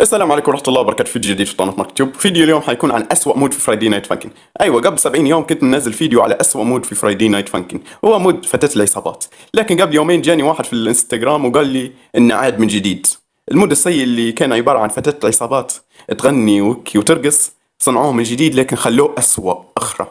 السلام عليكم ورحمة الله وبركاته. فيديو جديد في قناة مكتوب فيديو اليوم حيكون عن أسوأ mod في Friday Night Funkin أيوة قبل 70 يوم كنت منزل فيديو على أسوأ mod في Friday Night Funkin هو mod فتاة العصابات. لكن قبل يومين جاني واحد في الإنستغرام وقال لي إنه عاد من جديد. ال mod السيء اللي كان عبارة عن فتاة العصابات تغني وكي وترقص صنعوه من جديد لكن خلوه أسوأ أخرى.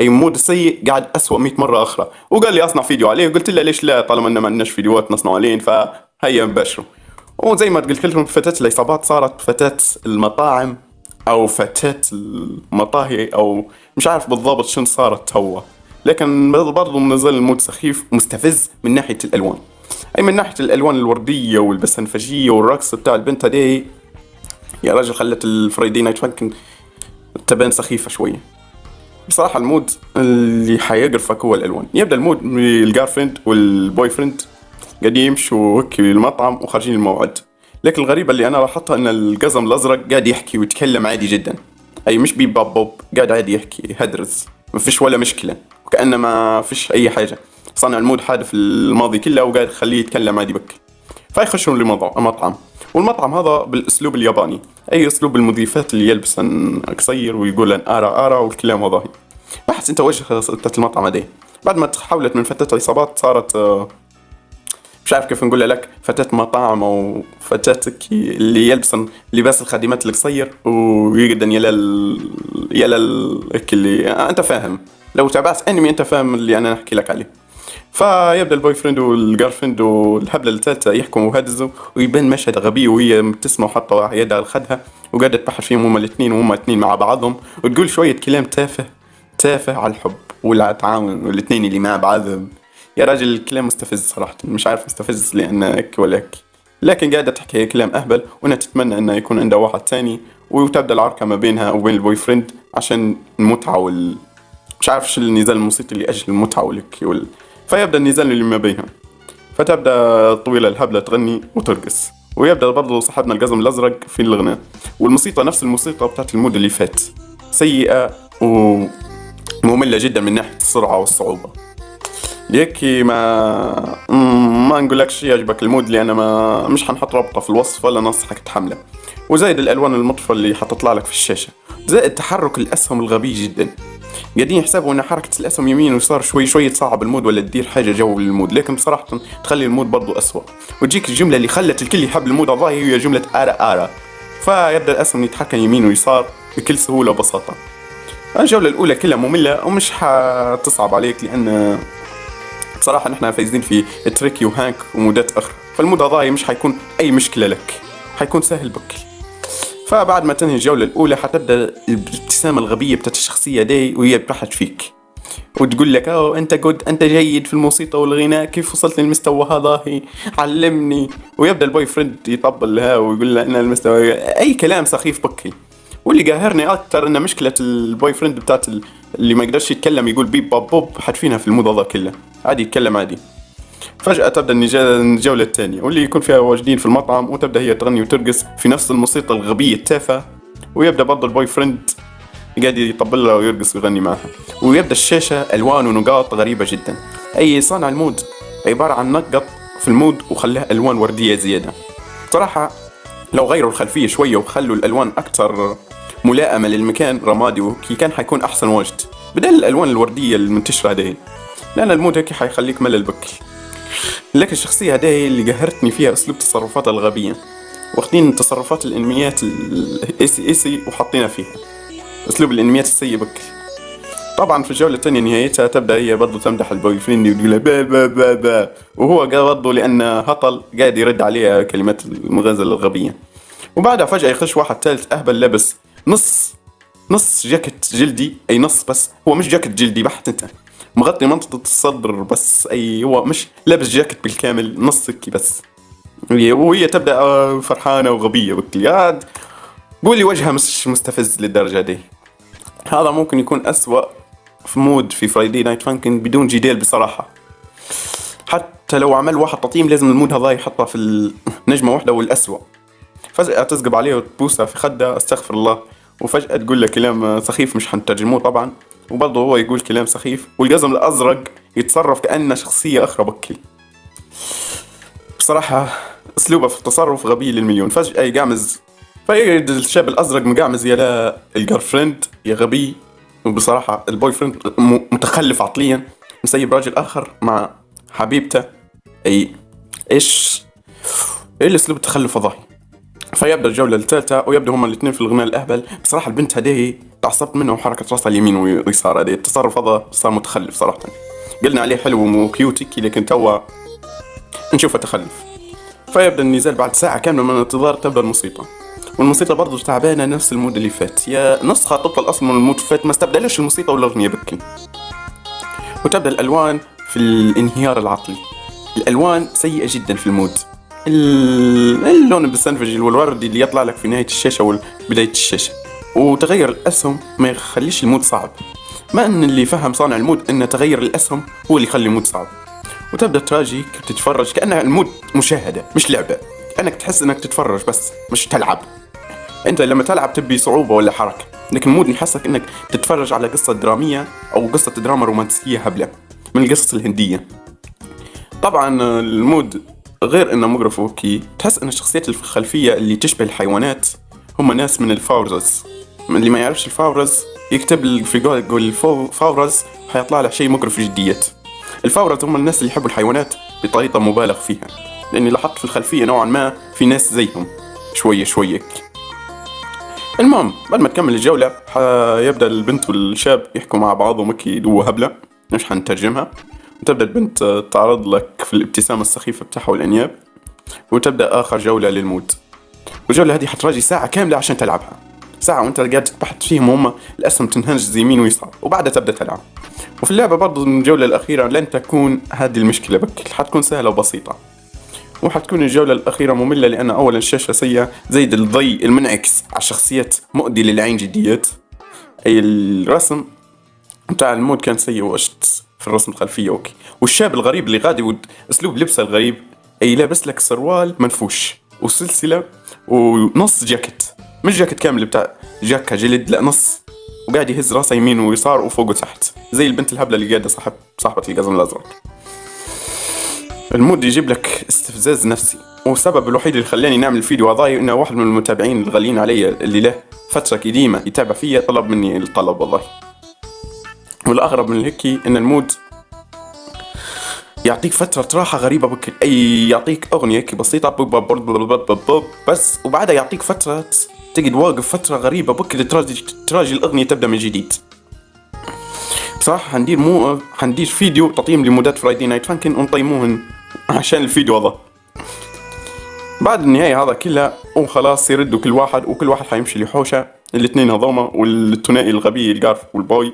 أي mod السيء قاعد اسوء 100 مرة أخرى. وقال لي أصنع فيديو عليه وقلت له ليش لا؟ طالما ان ما عندناش فيديوهات نصنع عليه فهيا نباشره وزي ما قلت لكم فتاة العصابات صارت فتاة المطاعم أو فتاة المطاهي أو مش عارف بالضبط شنو صارت هو لكن برضو منزل ال mod سخيف مستفز من ناحية الألوان. أي من ناحية الألوان الوردية والبنفسجية والرقص بتاع البنت هذي يا راجل خلت ال Friday Night Funkin تبان سخيفة شوية. بصراحة ال mod اللي حيقرفك هو الألوان. يبدأ ال mod ال girlfriend وال boyfriend قاعدين يمشوا هيك المطعم وخارجين الموعد لكن الغريبة اللي أنا لاحظتها أن القزم الأزرق قاعد يحكي ويتكلم عادي جدا. أي مش beep bap bop قاعد عادي يحكي يهدرز ما فيش ولا مشكلة. وكأنه ما فيش أي حاجة. صنع ال mod حادث الماضي كله وقاعد يخليه يتكلم عادي بك. فيخشون لمطعم والمطعم هذا بالأسلوب الياباني. أي أسلوب المضيفات اللي يلبس قصير ويقول ara ara والكلام هذا. بحث أنت وجه المطعم هذه بعد ما تحولت من فتاة العصابات صارت آه، مش عارف كيف نقول لك فتاة مطاعم أو فتاة اللي يلبس لباس الخادمات القصير ويقدر يلا. يلا اللي أنت فاهم لو تابعت أنمي أنت فاهم اللي أنا نحكي لك عليه فيبدأ ال boyfriend وال girlfriend والهبله الثالثه يحكموا ويهدرزوا ويبان مشهد غبي وهي مبتسمه وحاطة يدها على خدها وقاعدة تبحث فيهم هما الاثنين وهما الاثنين مع بعضهم وتقول شوية كلام تافه تافه على الحب والتعاون والاثنين اللي مع بعض يا راجل الكلام مستفز صراحة. مش عارف مستفز لأن هيك ولا هيك. لكن قاعدة تحكي كلام أهبل وأنا تتمنى أنه يكون عندها واحد ثاني وتبدأ العركة ما بينها وبين ال boyfriend عشان المتعة وال مش عارف شو النزال الموسيقي اللي أجل المتعة والك وال... فيبدأ النزال اللي ما بينهم فتبدأ الطويلة الهبلة تغني وترقص. ويبدأ برضو صاحبنا القزم الأزرق في الغناء. والموسيقى نفس الموسيقى بتاعت ال mod اللي فات. سيئة ومملة جدا من ناحية السرعة والصعوبة. ليكي ما ما نقولكش يعجبك ال mod لأن ما مش حنحط رابطة في الوصف ولا ننصحك تحمله. وزايد الألوان المطفى اللي حتطلع لك في الشاشة. زائد تحرك الأسهم الغبي جدا. قاعدين يحسبوا إن حركة الأسهم يمين ويسار شوي شوي تصعب ال mod ولا تدير حاجة جو لل mod. لكن بصراحة تخلي ال mod برضو اسوء وتجيك الجملة اللي خلت الكل يحب ال mod الظاهر هي جملة ara ara فيبدأ الأسهم يتحكم يمين ويسار بكل سهولة وبساطة. الجولة الأولى كلها مملة ومش حتصعب عليك لأن بصراحة نحن فايزين في تريكي وهانك ومودات أخرى. فال mod هذا مش حيكون أي مشكلة لك. حيكون سهل بكل. فبعد ما تنهي الجولة الأولى حتبدأ الابتسامة الغبية بتاعت الشخصية دي وهي بتحت فيك. وتقول لك أوه أنت good أنت جيد في الموسيقى والغناء. كيف وصلت للمستوى هذا علمني. ويبدأ ال boyfriend يطبل لها ويقول لها إن المستوى أي كلام سخيف بكل. واللي قاهرني أكثر إن مشكلة ال boyfriend بتاعت اللي ما يقدرش يتكلم يقول بيب باب بوب حاتفينها في الموضوع ذا كله. عادي يتكلم عادي. فجأة تبدأ الجولة الثانية واللي يكون فيها قاعدين في المطعم وتبدأ هي تغني وترقص في نفس الموسيقى الغبية التافهة ويبدأ برضه ال boyfriend قاعد يطبل لها ويرقص ويغني معها. ويبدأ الشاشة ألوان ونقاط غريبة جدا. أي صانع ال mod عبارة عن نقط في ال mod وخلاها ألوان وردية زيادة. صراحة لو غيروا الخلفية شوية وخلوا الألوان أكثر ملائمة للمكان رمادي وهكي كان حيكون أحسن واجد بدل الألوان الوردية المنتشرة هذه. لأن ال mod هيك حيخليك ملل بكل. لكن الشخصية هذه اللي قهرتني فيها أسلوب تصرفاتها الغبية. واخدين تصرفات الأنميات الايسي ايسي وحاطينها فيها. أسلوب الأنميات السيء بكل. طبعا في الجولة الثانية نهايتها تبدأ هي برضو تمدح ال boyfriend وتقول با با با با. وهو برضو لأن هطل قاعد يرد عليها كلمات المغازلة الغبية. وبعدها فجأة يخش واحد ثالث أهبل لابس نص نص جاكيت جلدي أي نص بس هو مش جاكيت جلدي بحت أنت. مغطي منطقة الصدر بس أي هو مش لابس جاكيت بالكامل نص هيك بس. وهي تبدأ آه، فرحانة وغبية بالكلياد قولي وجهها مش مستفز للدرجة دي. هذا ممكن يكون أسوأ في mod في Friday Night Funkin بدون جدال بصراحة. حتى لو عمل واحد تقييم لازم ال mod هذا يحطها في النجمة واحدة والأسوأ. فجأة تسقب عليه وتبوسها في خدها أستغفر الله. وفجأة تقول له كلام سخيف مش حنترجموه طبعا وبرضه هو يقول كلام سخيف والقزم الأزرق يتصرف كأنه شخصية أخرى بكل بصراحة أسلوبه في التصرف غبي للمليون. فجأة يقامز فيجد الشاب الأزرق مقعمز يا ال girlfriend يا غبي. وبصراحة ال boyfriend متخلف عقليا. مسيب راجل آخر مع حبيبته. أي إيش؟ إيه الأسلوب التخلف الضاحي فيبدأ الجولة الثالثة ويبدأ هما الاثنين في الغناء الأهبل. بصراحة البنت هذه تعصبت منه وحركة راسها اليمين واليسار هذه. التصرف هذا صار متخلف صراحة. قلنا عليه حلو و cute هكي لكن توا نشوفه تخلف. فيبدأ النزال بعد ساعة كاملة من الانتظار تبدأ الموسيقى. والموسيقى برضه تعبانة نفس ال mod اللي فات. يا نسخة طبق الاصل من ال mod فات ما استبدلش الموسيقى والاغنيه بكل وتبدأ الألوان في الانهيار العقلي. الألوان سيئة جدا في ال mod. ال- اللون البنفسجي والوردي اللي يطلع لك في نهاية الشاشة وبدايه الشاشة. وتغير الأسهم ما يخليش ال mod صعب. ما إن اللي فهم صانع ال mod إن تغير الأسهم هو اللي يخلي ال mod صعب. وتبدأ تراجيك تتفرج كأنها ال mod مشاهدة مش لعبة. كأنك تحس إنك تتفرج بس مش تلعب. أنت لما تلعب تبي صعوبة ولا حركة لكن ال mod يحسك إنك تتفرج على قصة درامية أو قصة دراما رومانسية هبلة من القصص الهندية. طبعا ال mod غير انه مقرف وهكي تحس أن الشخصيات الخلفية اللي تشبه الحيوانات هم ناس من ال furries. اللي ما يعرفش ال furries يكتب في جوجل ال furries حيطلع له شيء مقرف جديات. ال furries هم الناس اللي يحبوا الحيوانات بطريقة مبالغ فيها لأني لاحظت في الخلفية نوعا ما في ناس زيهم. شوية شوية. المهم بعد ما تكمل الجولة يبدأ البنت والشاب يحكوا مع بعضهم هيك دو هبلة مش حنترجمها؟ وتبدأ البنت تعرض لك في الابتسامة السخيفة بتاعها والأنياب وتبدأ آخر جولة لل mod والجولة هذه حتراجي ساعة كاملة عشان تلعبها. ساعة وانت قاعد تبحث فيهم هم الأسهم تنهنج يمين ويسار وبعدها تبدأ تلعب. وفي اللعبة برضو الجولة الأخيرة لن تكون هذه المشكلة بكل حتكون سهلة وبسيطة. وحتكون الجولة الأخيرة مملة لأن أولا الشاشة سيئة زيد الضي المنعكس على الشخصيات مؤذي للعين جديات. أي الرسم بتاع ال mod كان سيء وشت في الرسم الخلفية وهكي. والشاب الغريب اللي غادي أسلوب لبسه الغريب أي لابس لك سروال منفوش وسلسلة ونص جاكيت. مش جاكيت كامل بتاع جاكا جلد لا نص. وقاعد يهز راسه يمين ويسار وفوق وتحت. زي البنت الهبلة اللي قاعدة صاحب صاحبة القزم الأزرق. المود يجيب لك استفزاز نفسي. والسبب الوحيد اللي خلاني نعمل الفيديو هذاي إنه واحد من المتابعين الغاليين علي اللي له فترة قديمة يتابع فيا طلب مني الطلب والله. والأغرب من هيك إن ال mod يعطيك فترة راحة غريبة بكل أي يعطيك أغنية هيك بسيطة بس وبعدها يعطيك فترة تقعد واقف فترة غريبة بكل تراجي تراجي الأغنية تبدأ من جديد. بصراحة حندير مو حندير فيديو تقييم لمودات Friday Night Funkin ونقيموهن عشان الفيديو هذا. بعد النهاية هذا كلها وخلاص يردوا كل واحد وكل واحد حيمشي لحوشه الاثنين هذوما والثنائي الغبي ال girl وال boy.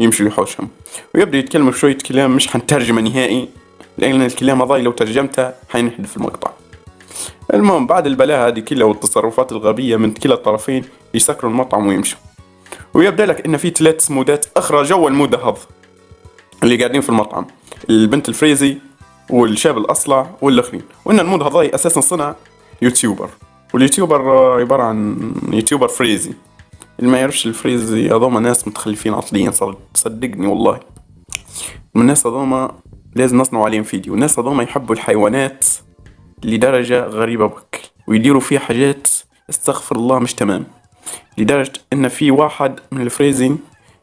يمشي لحوشهم. ويبدأ يتكلموا شوية كلام مش حنترجمه نهائي لأن الكلام هذا لو ترجمته حينحذف المقطع. المهم بعد البلاء هذه كلها والتصرفات الغبية من كلا الطرفين يسكروا المطعم ويمشوا. ويبدأ لك إن في ثلاث مودات أخرى جوا ال mod هذا اللي قاعدين في المطعم. البنت الفريزي والشاب الأصلع والأخرين. وإن ال mod هذا أساسا صنع YouTuber. وال YouTuber عبارة عن YouTuber furries. اللي ما يعرفش ال furries هذوما ناس متخلفين عقليا صدقني والله. الناس هذوما لازم نصنعوا عليهم فيديو. الناس هذوما يحبوا الحيوانات لدرجة غريبة بك. ويديروا فيها حاجات استغفر الله مش تمام. لدرجة إن في واحد من الفريزين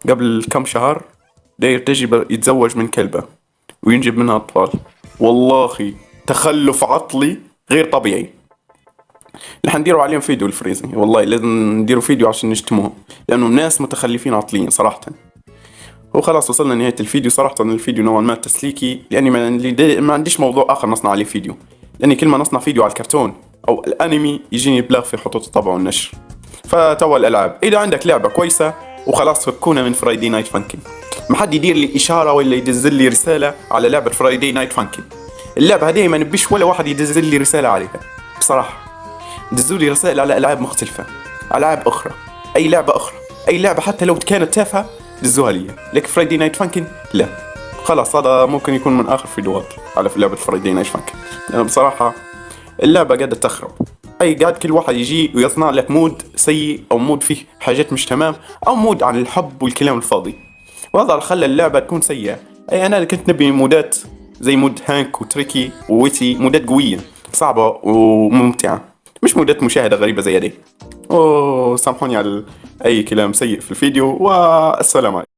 قبل كم شهر داير تجربة يتزوج من كلبة وينجب منها أطفال. والله تخلف عقلي غير طبيعي. اللي حنديروا عليهم فيديو الفريزي والله لازم نديروا فيديو عشان نشتموهم لأنهم ناس متخلفين عقليا صراحة. وخلاص وصلنا لنهاية الفيديو. صراحة الفيديو نوعا ما تسليكي لأني ما, عنديش موضوع آخر نصنع عليه فيديو. لأني كل ما نصنع فيديو على الكرتون أو الأنمي يجيني بلاغ في خطوط الطبع والنشر. فتوا الألعاب. إذا عندك لعبة كويسة وخلاص فكونا من Friday Night Funkin ما حد يدير لي إشارة ولا يدز لي رسالة على لعبة Friday Night Funkin اللعبة هذه ما نبيش ولا واحد يدز لي رسالة عليها. بصراحة. دزوا لي رسائل على ألعاب مختلفة ألعاب أخرى أي لعبة أخرى أي لعبة حتى لو كانت تافهة دزوها لي. لكن Friday Night Funkin لا. خلاص هذا ممكن يكون من آخر فيديوهات على لعبة Friday Night Funkin لأن بصراحة اللعبة قاعدة تخرب. أي قاعد كل واحد يجي ويصنع لك mod سيء أو mod فيه حاجات مش تمام أو mod عن الحب والكلام الفاضي. وهذا خلى اللعبة تكون سيئة. أي أنا كنت نبي مودات زي mod Hank و Tricky و Whitty مودات قوية صعبة وممتعة. مش مودات مشاهدة غريبة زي هذه. وسامحوني على أي كلام سيء في الفيديو والسلام عليكم.